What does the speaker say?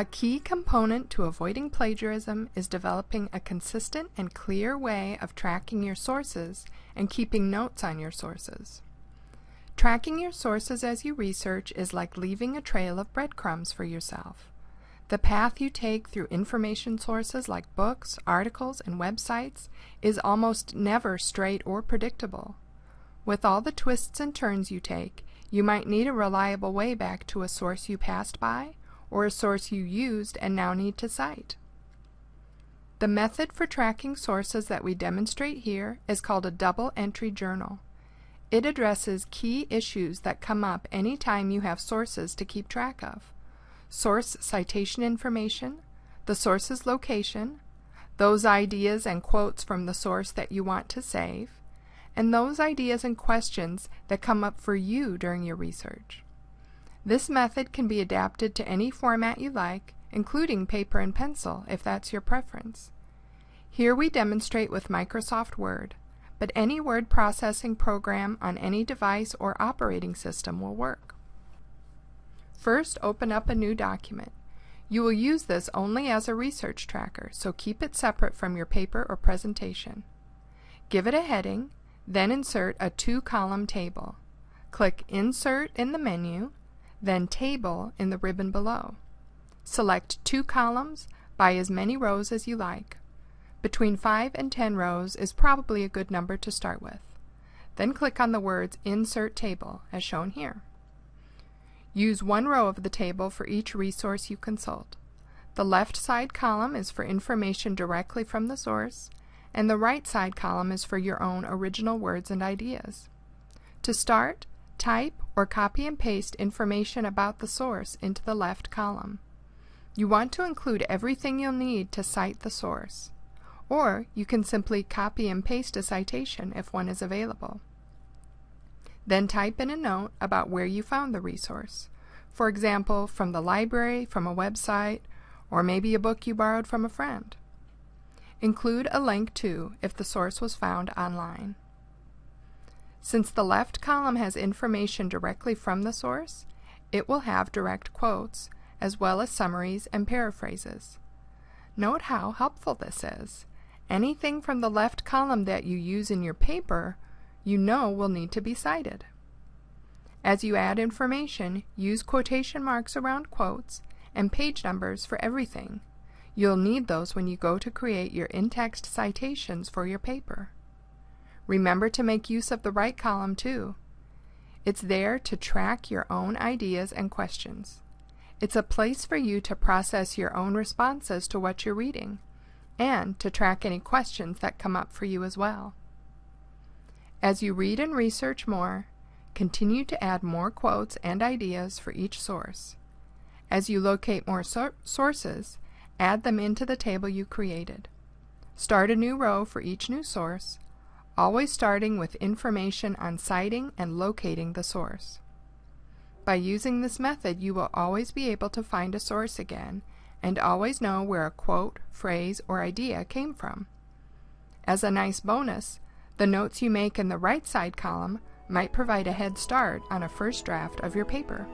A key component to avoiding plagiarism is developing a consistent and clear way of tracking your sources and keeping notes on your sources. Tracking your sources as you research is like leaving a trail of breadcrumbs for yourself. The path you take through information sources like books, articles, and websites is almost never straight or predictable. With all the twists and turns you take, you might need a reliable way back to a source you passed by or a source you used and now need to cite. The method for tracking sources that we demonstrate here is called a double entry journal. It addresses key issues that come up any time you have sources to keep track of. Source citation information, the source's location, those ideas and quotes from the source that you want to save, and those ideas and questions that come up for you during your research. This method can be adapted to any format you like, including paper and pencil if that's your preference. Here we demonstrate with Microsoft Word, but any word processing program on any device or operating system will work. First, open up a new document. You will use this only as a research tracker, so keep it separate from your paper or presentation. Give it a heading, then insert a two-column table. Click Insert in the menu, then Table in the ribbon below. Select two columns by as many rows as you like. Between 5 and 10 rows is probably a good number to start with. Then click on the words Insert Table, as shown here. Use one row of the table for each resource you consult. The left side column is for information directly from the source, and the right side column is for your own original words and ideas. To start, Type or copy and paste information about the source into the left column. You want to include everything you'll need to cite the source. Or you can simply copy and paste a citation if one is available. Then type in a note about where you found the resource. For example, from the library, from a website, or maybe a book you borrowed from a friend. Include a link too if the source was found online. Since the left column has information directly from the source, it will have direct quotes, as well as summaries and paraphrases. Note how helpful this is. Anything from the left column that you use in your paper, you know will need to be cited. As you add information, use quotation marks around quotes and page numbers for everything. You'll need those when you go to create your in-text citations for your paper. Remember to make use of the right column too. It's there to track your own ideas and questions. It's a place for you to process your own responses to what you're reading, and to track any questions that come up for you as well. As you read and research more, continue to add more quotes and ideas for each source. As you locate more so sources, add them into the table you created. Start a new row for each new source, always starting with information on citing and locating the source. By using this method, you will always be able to find a source again and always know where a quote, phrase, or idea came from. As a nice bonus, the notes you make in the right side column might provide a head start on a first draft of your paper.